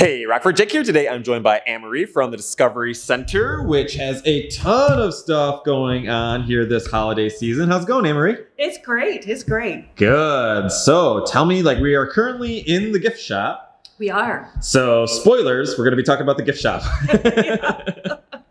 Hey, Rockford Jake here. Today I'm joined by Anne-Marie from the Discovery Center, which has a ton of stuff going on here this holiday season. How's it going, Anne-Marie? It's great. It's great. Good. So tell me, like, we are currently in the gift shop. We are. So, spoilers, we're going to be talking about the gift shop.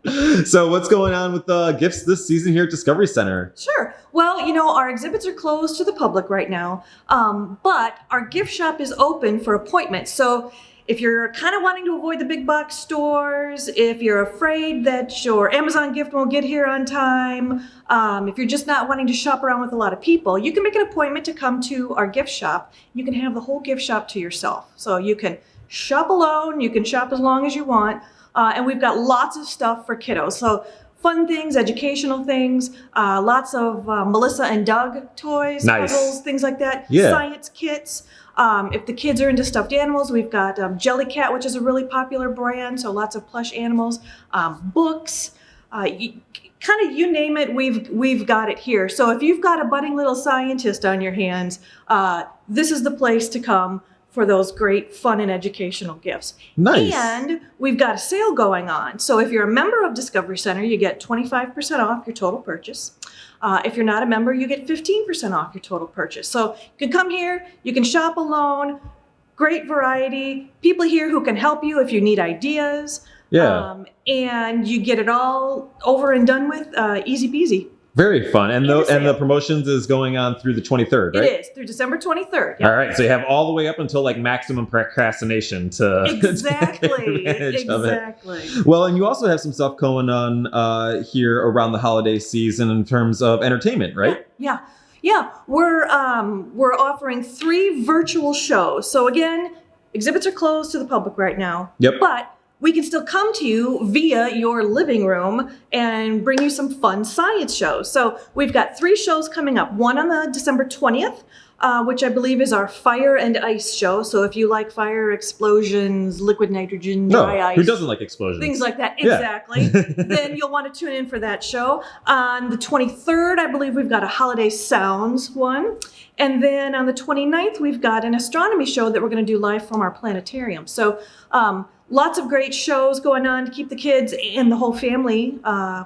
so, what's going on with the gifts this season here at Discovery Center? Sure. Well, you know, our exhibits are closed to the public right now, um, but our gift shop is open for appointments. So, if you're kind of wanting to avoid the big box stores, if you're afraid that your Amazon gift won't get here on time, um, if you're just not wanting to shop around with a lot of people, you can make an appointment to come to our gift shop. You can have the whole gift shop to yourself. So you can shop alone, you can shop as long as you want, uh, and we've got lots of stuff for kiddos. So fun things, educational things, uh, lots of uh, Melissa and Doug toys, nice. puzzles, things like that, yeah. science kits. Um, if the kids are into stuffed animals, we've got um, Jellycat, which is a really popular brand, so lots of plush animals, um, books, uh, kind of you name it, we've we've got it here. So if you've got a budding little scientist on your hands, uh, this is the place to come for those great fun and educational gifts. Nice. And we've got a sale going on. So if you're a member of Discovery Center, you get 25% off your total purchase. Uh, if you're not a member, you get 15% off your total purchase. So you can come here, you can shop alone, great variety, people here who can help you if you need ideas. Yeah. Um, and you get it all over and done with, uh, easy peasy. Very fun. And the and the promotions is going on through the 23rd, right? It is through December 23rd. Yep. All right. So you have all the way up until like maximum procrastination to exactly exactly. Well, and you also have some stuff going on uh, here around the holiday season in terms of entertainment, right? Yeah. Yeah, we're um, we're offering three virtual shows. So again, exhibits are closed to the public right now. Yep. But we can still come to you via your living room and bring you some fun science shows. So we've got three shows coming up. One on the December 20th, uh, which I believe is our fire and ice show. So if you like fire, explosions, liquid nitrogen, dry ice. Who doesn't like explosions? Things like that. Yeah. Exactly. then you'll want to tune in for that show. On the 23rd, I believe we've got a holiday sounds one. And then on the 29th, we've got an astronomy show that we're going to do live from our planetarium. So um, lots of great shows going on to keep the kids and the whole family uh,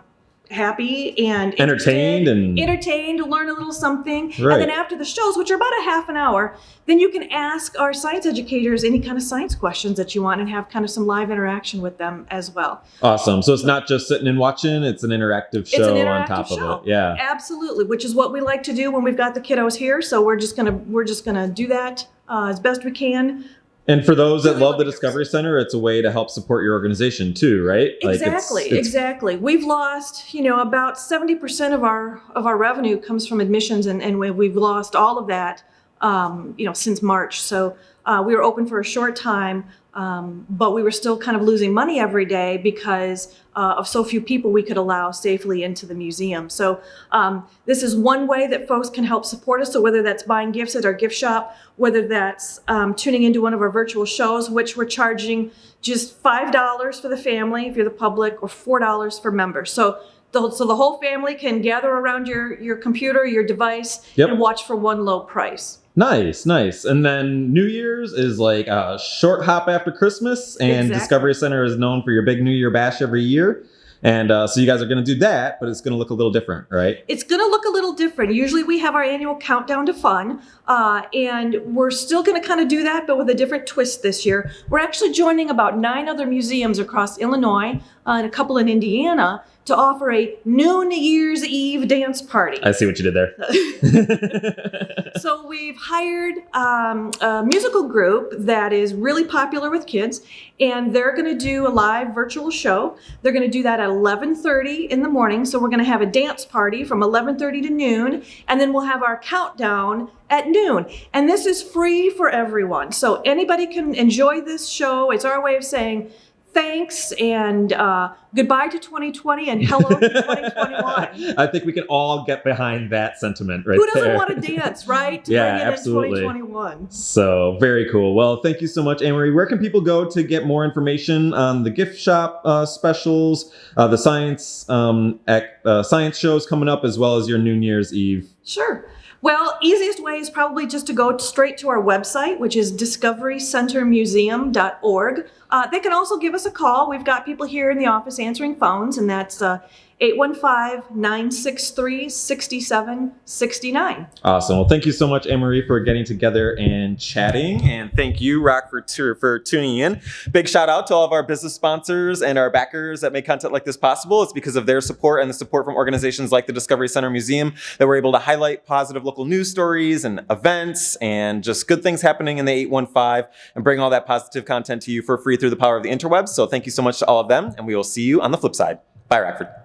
happy and entertained and entertained learn a little something. Right. and then after the shows which are about a half an hour then you can ask our science educators any kind of science questions that you want and have kind of some live interaction with them as well. Awesome. So it's not just sitting and watching it's an interactive show an interactive on top show. of it. yeah. Absolutely which is what we like to do when we've got the kiddos here. So we're just gonna we're just gonna do that uh, as best we can and for those that love the Discovery Center, it's a way to help support your organization too, right? Exactly, like it's, it's... exactly. We've lost, you know, about 70% of our of our revenue comes from admissions and, and we've lost all of that, um, you know, since March. So uh, we were open for a short time, um, but we were still kind of losing money every day because uh, of so few people we could allow safely into the museum. So um, this is one way that folks can help support us. So whether that's buying gifts at our gift shop, whether that's um, tuning into one of our virtual shows, which we're charging just $5 for the family if you're the public or $4 for members. So the, so the whole family can gather around your, your computer, your device, yep. and watch for one low price. Nice, nice. And then New Year's is like a short hop after Christmas, and exactly. Discovery Center is known for your big New Year bash every year. And uh, so you guys are going to do that, but it's going to look a little different, right? It's going to look a little different. Usually we have our annual countdown to fun, uh, and we're still going to kind of do that, but with a different twist this year. We're actually joining about nine other museums across Illinois uh, and a couple in Indiana to offer a New Year's Eve dance party. I see what you did there. so we've hired um, a musical group that is really popular with kids, and they're going to do a live virtual show. They're going to do that at 11:30 in the morning. So we're going to have a dance party from 11:30 to noon, and then we'll have our countdown at noon. And this is free for everyone. So anybody can enjoy this show. It's our way of saying thanks and uh, goodbye to 2020 and hello to 2021. I think we can all get behind that sentiment right Who doesn't there. want to dance, right? To yeah, absolutely. In 2021. So very cool. Well, thank you so much, Anne-Marie. Where can people go to get more information on the gift shop uh, specials, uh, the science um, uh, science shows coming up, as well as your New Year's Eve? Sure. Well, easiest way is probably just to go straight to our website, which is discoverycentermuseum.org. Uh, they can also give us a call. We've got people here in the office answering phones, and that's uh, 815-963-6769. Awesome. Well, thank you so much, Anne-Marie, for getting together and chatting. And thank you, Rock, for, tu- for tuning in. Big shout out to all of our business sponsors and our backers that make content like this possible. It's because of their support and the support from organizations like the Discovery Center Museum that we're able to highlight positive local news stories and events and just good things happening in the 815 and bring all that positive content to you for free through the power of the interwebs. So thank you so much to all of them, and we will see you on the flip side. Bye, Rockford.